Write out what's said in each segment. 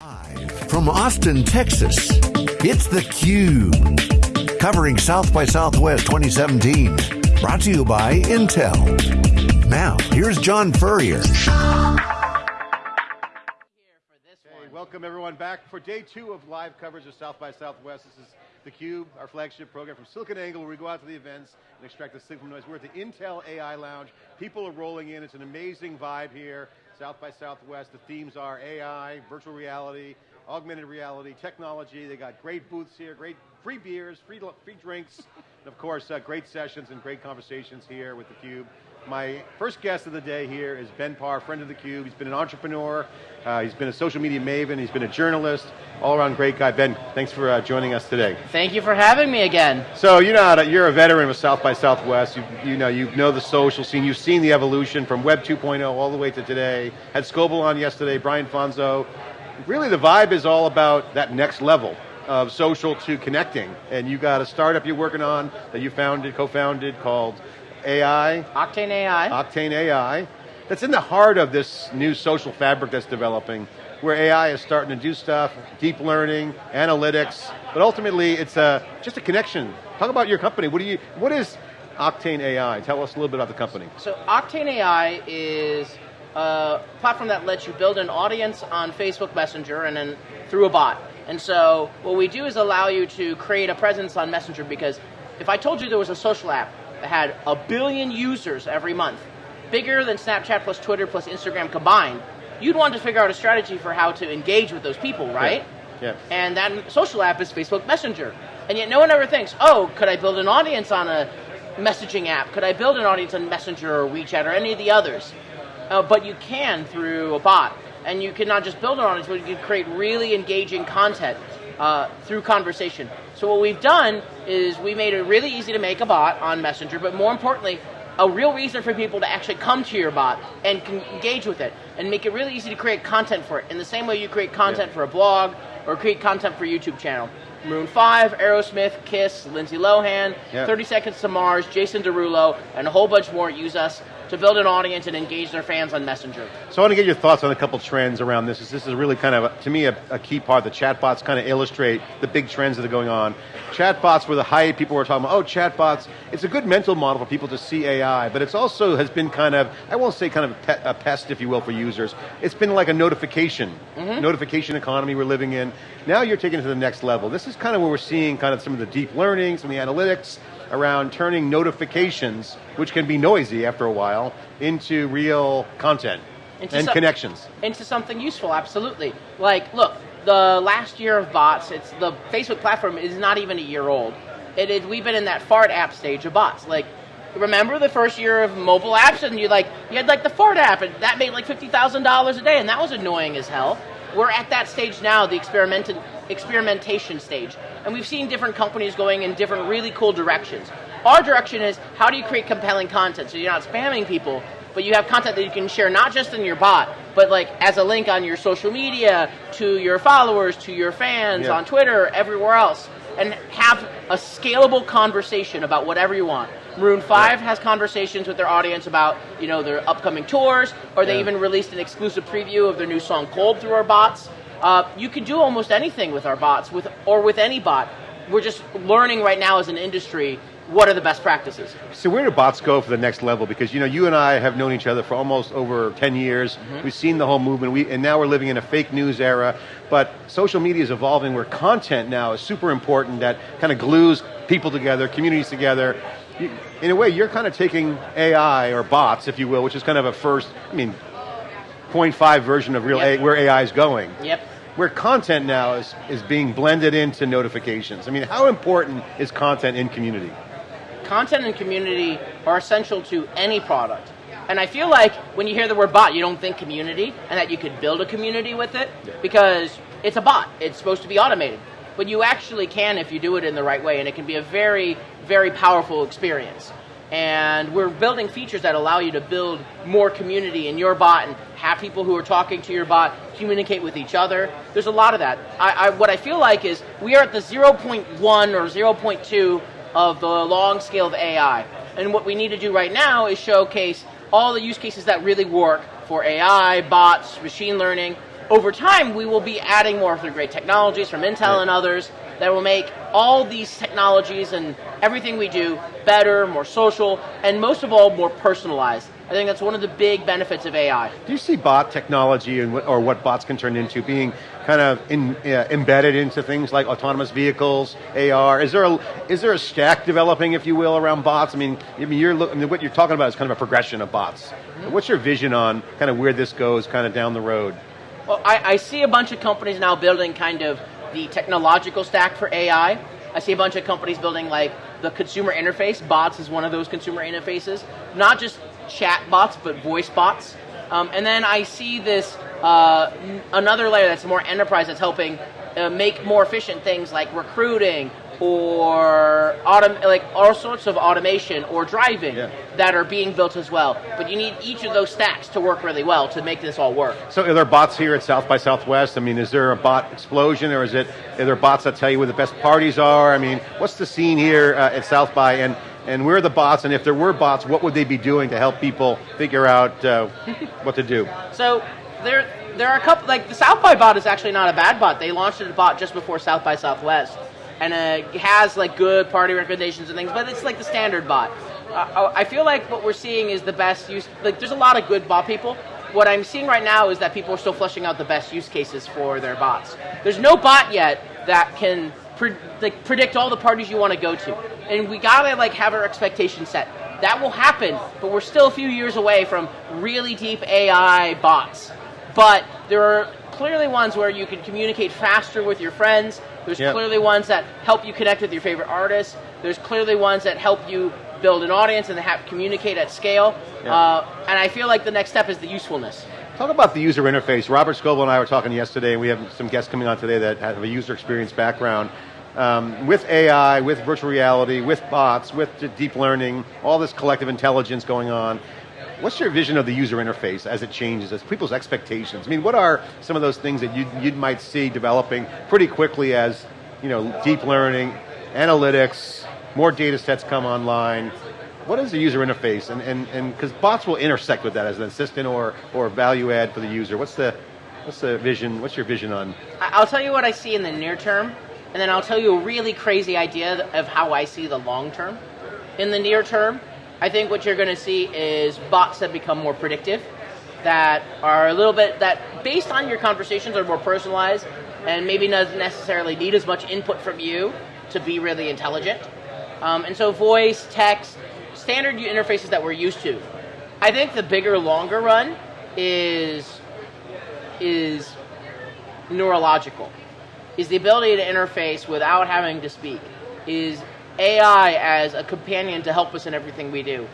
Live from Austin, Texas, it's theCUBE. Covering South by Southwest 2017. Brought to you by Intel. Now, here's John Furrier. Hey, welcome everyone back for day two of live coverage of South by Southwest. This is theCUBE, our flagship program from SiliconANGLE where we go out to the events and extract the signal noise. We're at the Intel AI Lounge. People are rolling in, it's an amazing vibe here. South by Southwest, the themes are AI, virtual reality, augmented reality, technology. They got great booths here, great free beers, free, free drinks, and of course, uh, great sessions and great conversations here with theCUBE. My first guest of the day here is Ben Parr, friend of theCUBE. He's been an entrepreneur, uh, he's been a social media maven, he's been a journalist, all around great guy. Ben, thanks for uh, joining us today. Thank you for having me again. So you know, you're a veteran of South by Southwest. You, you know, you know the social scene. You've seen the evolution from Web 2.0 all the way to today. Had Scoble on yesterday, Brian Fanzo. Really the vibe is all about that next level of social to connecting. And you got a startup you're working on that you founded, co-founded called AI. Octane AI. Octane AI. That's in the heart of this new social fabric that's developing, where AI is starting to do stuff, deep learning, analytics, but ultimately it's a, just a connection. Talk about your company. What, do you, what is Octane AI? Tell us a little bit about the company. So Octane AI is a platform that lets you build an audience on Facebook Messenger and then through a bot. And so what we do is allow you to create a presence on Messenger because if I told you there was a social app had a billion users every month, bigger than Snapchat plus Twitter plus Instagram combined, you'd want to figure out a strategy for how to engage with those people, right? Yeah. yeah. And that social app is Facebook Messenger. And yet no one ever thinks, oh, could I build an audience on a messaging app? Could I build an audience on Messenger or WeChat or any of the others? Uh, but you can through a bot. And you can not just build an audience, but you can create really engaging content uh, through conversation. So what we've done is we made it really easy to make a bot on Messenger, but more importantly, a real reason for people to actually come to your bot and engage with it and make it really easy to create content for it in the same way you create content yeah. for a blog or create content for a YouTube channel. Maroon 5, Aerosmith, Kiss, Lindsay Lohan, yeah. 30 Seconds to Mars, Jason Derulo, and a whole bunch more use us to build an audience and engage their fans on Messenger. So I want to get your thoughts on a couple trends around this. This is really kind of, to me, a, a key part. The chatbots kind of illustrate the big trends that are going on. Chatbots were the hype, people were talking about, oh, chatbots. It's a good mental model for people to see AI, but it's also has been kind of, I won't say kind of a pest, if you will, for users. It's been like a notification, mm -hmm. notification economy we're living in. Now you're taking it to the next level. This is kind of where we're seeing kind of some of the deep learning, some of the analytics, around turning notifications, which can be noisy after a while, into real content into and connections. Into something useful, absolutely. Like, look, the last year of bots, it's the Facebook platform is not even a year old. It is, we've been in that fart app stage of bots. Like, remember the first year of mobile apps and you like you had like the fart app and that made like $50,000 a day and that was annoying as hell. We're at that stage now, the experimentation stage. And we've seen different companies going in different really cool directions. Our direction is how do you create compelling content so you're not spamming people, but you have content that you can share not just in your bot, but like as a link on your social media, to your followers, to your fans, yeah. on Twitter, everywhere else, and have a scalable conversation about whatever you want. Maroon 5 has conversations with their audience about, you know, their upcoming tours, or they yeah. even released an exclusive preview of their new song Cold through our bots. Uh, you can do almost anything with our bots, with or with any bot. We're just learning right now as an industry what are the best practices. So where do bots go for the next level? Because you know, you and I have known each other for almost over 10 years. Mm -hmm. We've seen the whole movement, we, and now we're living in a fake news era. But social media is evolving where content now is super important that kind of glues people together, communities together you, in a way, you're kind of taking AI or bots, if you will, which is kind of a first, I mean, 0.5 version of real yep. a, where AI is going. Yep. Where content now is, is being blended into notifications. I mean, how important is content in community? Content and community are essential to any product. And I feel like when you hear the word bot, you don't think community and that you could build a community with it because it's a bot. It's supposed to be automated but you actually can if you do it in the right way, and it can be a very, very powerful experience. And we're building features that allow you to build more community in your bot and have people who are talking to your bot communicate with each other. There's a lot of that. I, I, what I feel like is we are at the 0.1 or 0.2 of the long scale of AI. And what we need to do right now is showcase all the use cases that really work for AI, bots, machine learning, over time, we will be adding more of the great technologies from Intel and others that will make all these technologies and everything we do better, more social, and most of all, more personalized. I think that's one of the big benefits of AI. Do you see bot technology and what, or what bots can turn into being kind of in, uh, embedded into things like autonomous vehicles, AR? Is there a is there a stack developing, if you will, around bots? I mean, I mean, you're look, I mean, what you're talking about is kind of a progression of bots. What's your vision on kind of where this goes, kind of down the road? Well, I, I see a bunch of companies now building kind of the technological stack for AI. I see a bunch of companies building like the consumer interface. Bots is one of those consumer interfaces. Not just chat bots, but voice bots. Um, and then I see this uh, another layer that's more enterprise that's helping uh, make more efficient things like recruiting or autom- like all sorts of automation or driving Yeah. that are being built as well. But you need each of those stacks to work really well to make this all work. So are there bots here at South by Southwest? I mean, is there a bot explosion or is it, are there bots that tell you where the best parties are? I mean, what's the scene here uh, at South by and, and where are the bots and if there were bots, what would they be doing to help people figure out uh, what to do? So there, there are a couple. Like the South by bot is actually not a bad bot. They launched a bot just before South by Southwest, and uh, has like good party recommendations and things. But it's like the standard bot. Uh, I feel like what we're seeing is the best use. Like there's a lot of good bot people. What I'm seeing right now is that people are still fleshing out the best use cases for their bots. There's no bot yet that can pre- like predict all the parties you want to go to, and we gotta like have our expectations set. That will happen, but we're still a few years away from really deep AI bots. But there are clearly ones where you can communicate faster with your friends. There's Yep. clearly ones that help you connect with your favorite artists. There's clearly ones that help you build an audience and have communicate at scale. Yeah. Uh, and I feel like the next step is the usefulness. Talk about the user interface. Robert Scoble and I were talking yesterday, and we have some guests coming on today that have a user experience background. Um, with AI, with virtual reality, with bots, with deep learning, all this collective intelligence going on, what's your vision of the user interface as it changes, as people's expectations? I mean, what are some of those things that you, you might see developing pretty quickly as you know, deep learning, analytics, more data sets come online? What is the user interface? And and and because bots will intersect with that as an assistant or or value add for the user. What's the what's the vision? What's your vision on? I'll tell you what I see in the near term, and then I'll tell you a really crazy idea of how I see the long term. In the near term, I think what you're going to see is bots that become more predictive, that are a little bit that based on your conversations are more personalized, and maybe doesn't necessarily need as much input from you to be really intelligent. Um, and so, voice, text, standard interfaces that we're used to. I think the bigger, longer run is is neurological is the ability to interface without having to speak is ai as a companion to help us in everything we do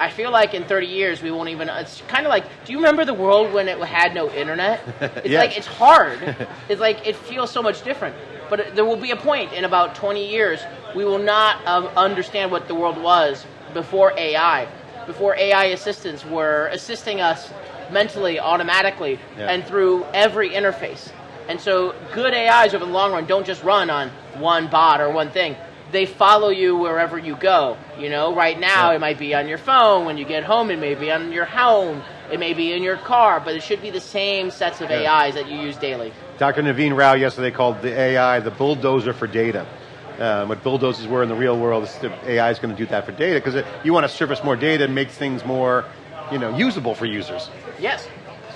i feel like in 30 years we won't even it's kind of like do you remember the world when it had no internet it's Yes. like it's hard it's like it feels so much different but there will be a point in about 20 years we will not um, understand what the world was before ai before ai assistants were assisting us mentally automatically Yeah. and through every interface. And so good AIs over the long run don't just run on one bot or one thing. They follow you wherever you go. You know, right now Yeah. it might be on your phone. When you get home, it may be on your home. It may be in your car, but it should be the same sets of Yeah. AIs that you use daily. Dr. Naveen Rao yesterday called the AI the bulldozer for data. Um, what bulldozers were in the real world, the AI is going to do that for data because you want to surface more data and make things more, you know, usable for users. Yes.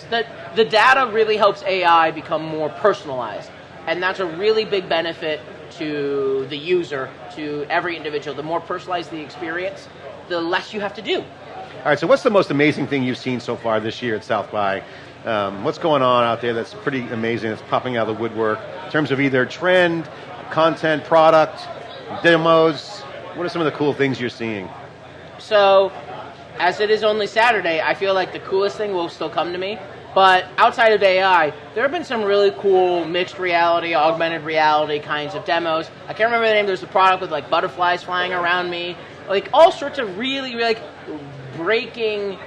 The, the data really helps AI become more personalized. And that's a really big benefit to the user, to every individual. The more personalized the experience, the less you have to do. All right, so what's the most amazing thing you've seen so far this year at South by? Um, what's going on out there that's pretty amazing, that's popping out of the woodwork in terms of either trend, content, product, demos? What are some of the cool things you're seeing? So, as it is only Saturday, I feel like the coolest thing will still come to me. But outside of AI, there have been some really cool mixed reality, augmented reality kinds of demos. I can't remember the name. There's a product with like butterflies flying around me, like all sorts of really, really like breaking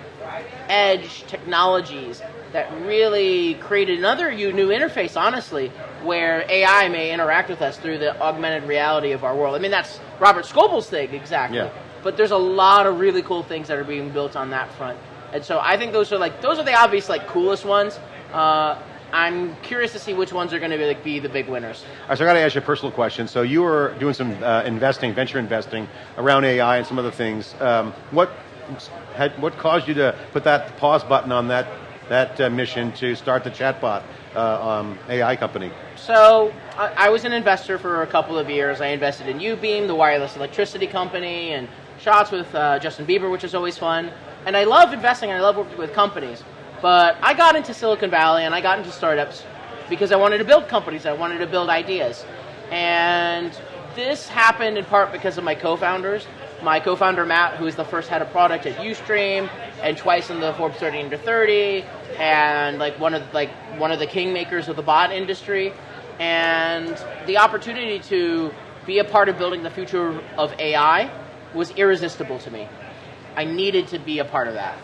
edge technologies that really created another new interface, honestly, where AI may interact with us through the augmented reality of our world. I mean, that's Robert Scoble's thing, exactly. Yeah. But there's a lot of really cool things that are being built on that front. And so I think those are like those are the obvious like coolest ones. Uh, I'm curious to see which ones are going to be, like, be the big winners. All right, so I got to ask you a personal question. So you were doing some uh, investing, venture investing around AI and some other things. Um, what had, what caused you to put that pause button on that that uh, mission to start the chatbot uh, um, AI company? So I, I, was an investor for a couple of years. I invested in Ubeam, the wireless electricity company, and shots with uh, Justin Bieber, which is always fun. And I love investing and I love working with companies. But I got into Silicon Valley and I got into startups because I wanted to build companies. I wanted to build ideas. And this happened in part because of my co-founders. My co-founder Matt, who is the first head of product at UStream, and twice in the Forbes 30 under 30, and like one of like one of the kingmakers of the bot industry, and the opportunity to be a part of building the future of AI was irresistible to me. I needed to be a part of that.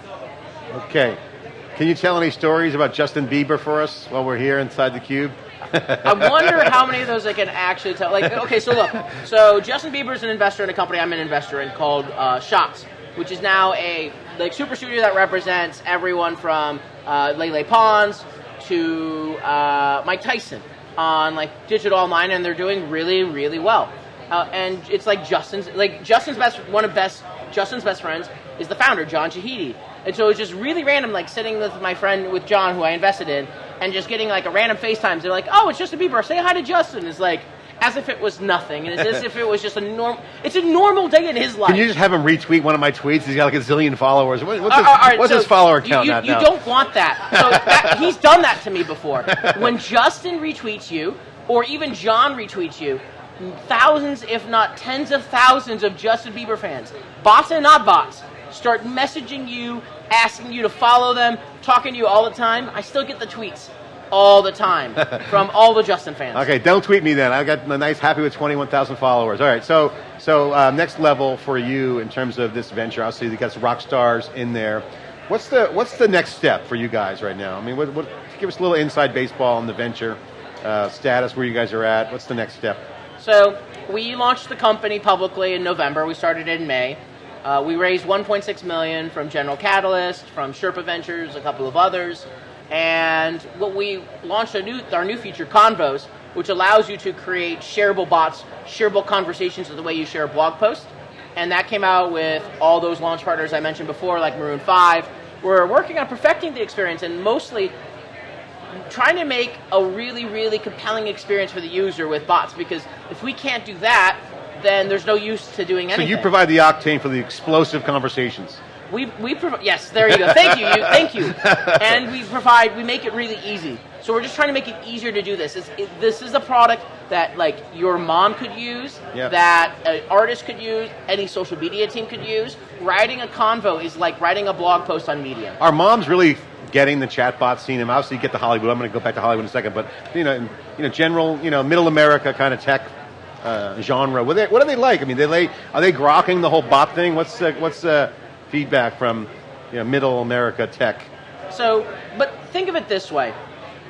Okay. Can you tell any stories about Justin Bieber for us while we're here inside the cube? I wonder how many of those I can actually tell. Like, okay, so look, so Justin Bieber is an investor in a company I'm an investor in called uh, Shots, which is now a like super studio that represents everyone from uh, Lele Pons to uh, Mike Tyson on like digital online, and they're doing really, really well. Uh, and it's like Justin's like Justin's best one of best Justin's best friends is the founder John Shahidi, and so it was just really random, like sitting with my friend with John, who I invested in, and just getting like a random FaceTimes. They're like, "Oh, it's Justin Bieber. Say hi to Justin." It's like as if it was nothing, and it's as if it was just a normal. It's a normal day in his life. Can you just have him retweet one of my tweets? He's got like a zillion followers. What, what's, uh, his, uh, right, what's so his, follower count you, you, you don't want that. So that, he's done that to me before. When Justin retweets you, or even John retweets you, thousands, if not tens of thousands, of Justin Bieber fans, bots and not bots, start messaging you, asking you to follow them, talking to you all the time. I still get the tweets all the time from all the Justin fans. Okay, don't tweet me then. I got a nice happy with 21,000 followers. All right, so so uh, next level for you in terms of this venture, obviously you got some rock stars in there. What's the what's the next step for you guys right now? I mean, what, what, give us a little inside baseball on the venture uh, status, where you guys are at. What's the next step? So we launched the company publicly in November. We started in May. Uh, we raised 1.6 million from General Catalyst, from Sherpa Ventures, a couple of others, and what we launched new, our new feature, Convos, which allows you to create shareable bots, shareable conversations the way you share a blog post. And that came out with all those launch partners I mentioned before, like Maroon 5. We're working on perfecting the experience and mostly trying to make a really, really compelling experience for the user with bots because if we can't do that, then there's no use to doing anything. So you provide the octane for the explosive conversations. We, we provide, yes, there you go. Thank you, you, thank you. And we provide, we make it really easy. So we're just trying to make it easier to do this. It, this is a product that like your mom could use, yep. that an artist could use, any social media team could use. Writing a convo is like writing a blog post on Medium. Our moms really getting the chatbot scene. And obviously, you get to Hollywood. I'm going to go back to Hollywood in a second, but you know, you know, general, you know, middle America kind of tech uh, genre. What, they, what are they like? I mean, they are they grokking the whole bot thing? What's uh, what's uh, feedback from you know, middle America tech? So, but think of it this way: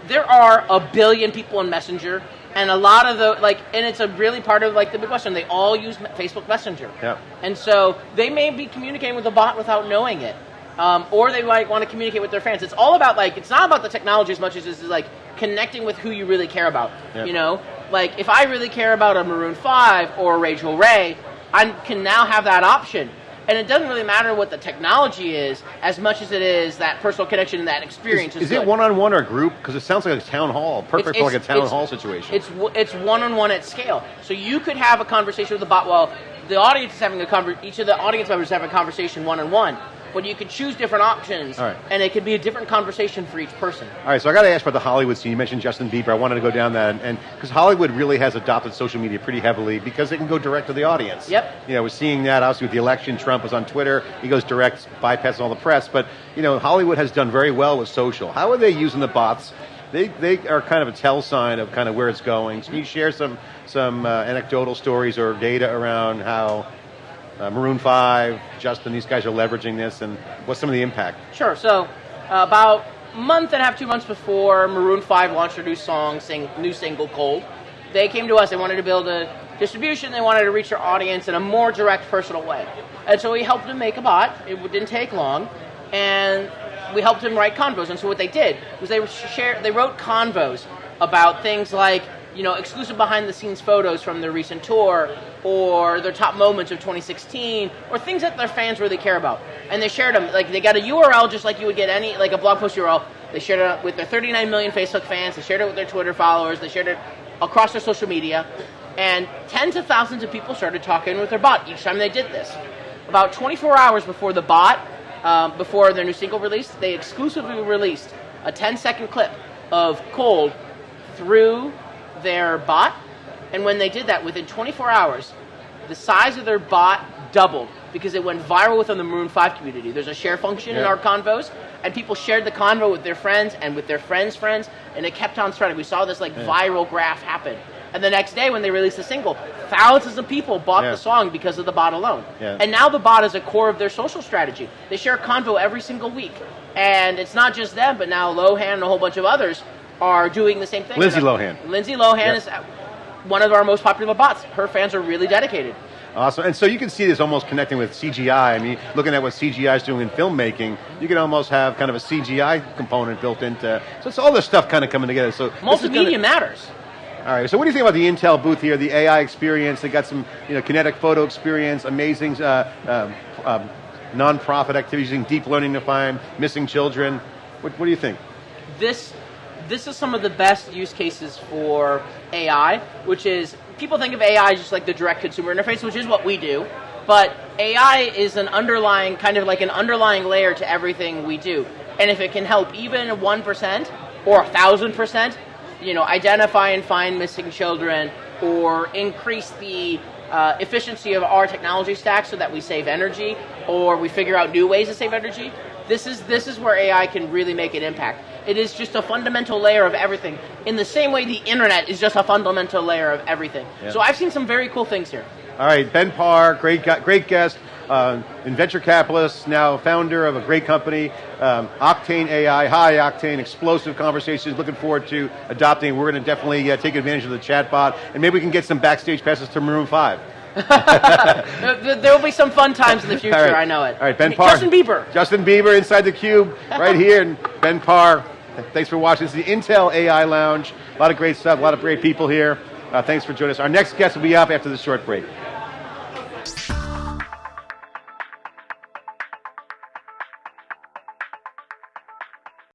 there are a billion people in Messenger, and a lot of the like, and it's a really part of like the big question. They all use Facebook Messenger, yeah. and so they may be communicating with a bot without knowing it. Um, or they might want to communicate with their fans. It's all about like it's not about the technology as much as it's like connecting with who you really care about. Yep. You know, like if I really care about a Maroon Five or Rachael Ray, I can now have that option. And it doesn't really matter what the technology is, as much as it is that personal connection and that experience. Is, is, is it one on one or group? Because it sounds like a town hall, perfect it's, for like a town hall situation. It's it's one on one at scale. So you could have a conversation with the bot. Well, the audience is having a conversation. Each of the audience members is having a conversation one on one but you can choose different options, and it can be a different conversation for each person. All right, so I got to ask about the Hollywood scene. You mentioned Justin Bieber. I wanted to go down that, and because Hollywood really has adopted social media pretty heavily because it can go direct to the audience. Yep. You know, we're seeing that obviously with the election. Trump was on Twitter. He goes direct, bypassing all the press. But you know, Hollywood has done very well with social. How are they using the bots? They, they are kind of a tell sign of kind of where it's going. So can you share some some uh, anecdotal stories or data around how uh, Maroon 5, Justin, these guys are leveraging this, and what's some of the impact? Sure. So, uh, about a month and a half, two months before Maroon 5 launched their new song, sing, new single, Cold, they came to us. They wanted to build a distribution. They wanted to reach their audience in a more direct, personal way. And so we helped them make a bot. It didn't take long. And we helped him write convos. And so what they did was they share, they wrote convos about things like you know exclusive behind the scenes photos from their recent tour or their top moments of 2016 or things that their fans really care about. And they shared them like they got a URL just like you would get any like a blog post URL. They shared it with their 39 million Facebook fans. They shared it with their Twitter followers. They shared it across their social media. And tens of thousands of people started talking with their bot each time they did this. About 24 hours before the bot, um, before their new single release, they exclusively released a 10 second clip of Cold through their bot. And when they did that, within 24 hours, the size of their bot doubled because it went viral within the Maroon 5 community. There's a share function yeah. in our convos, and people shared the convo with their friends and with their friends' friends, and it kept on spreading. We saw this like yeah. viral graph happen. And the next day, when they released the single, thousands of people bought yeah. the song because of the bot alone. And now the bot is a core of their social strategy. They share a Convo every single week. And it's not just them, but now Lohan and a whole bunch of others are doing the same thing. Lindsay Lohan. Lindsay Lohan yep. is one of our most popular bots. Her fans are really dedicated. Awesome. And so you can see this almost connecting with CGI. I mean, looking at what CGI is doing in filmmaking, you can almost have kind of a CGI component built into. So it's all this stuff kind of coming together. So multimedia gonna, matters. All right. So what do you think about the Intel booth here? The AI experience. They got some, you know, kinetic photo experience, amazing uh, um, um, non-profit activities using deep learning to find missing children. What, what do you think? This this is some of the best use cases for AI, which is people think of AI just like the direct consumer interface, which is what we do. But AI is an underlying, kind of like an underlying layer to everything we do. And if it can help even 1% or 1,000%, you know, identify and find missing children or increase the uh, efficiency of our technology stack so that we save energy or we figure out new ways to save energy, this is, this is where AI can really make an impact. It is just a fundamental layer of everything. In the same way the internet is just a fundamental layer of everything. Yeah. So I've seen some very cool things here. All right, Ben Parr, great, great guest uh, venture capitalist, now founder of a great company, um, Octane AI, high octane, explosive conversations. Looking forward to adopting. We're going to definitely uh, take advantage of the chatbot, and maybe we can get some backstage passes to Maroon Five. there will be some fun times in the future. Right. I know it. All right, Ben Parr. Justin Bieber. Justin Bieber inside the cube, right here, and Ben Parr. Thanks for watching. This is the Intel AI Lounge. A lot of great stuff. A lot of great people here. Uh, thanks for joining us. Our next guest will be up after this short break.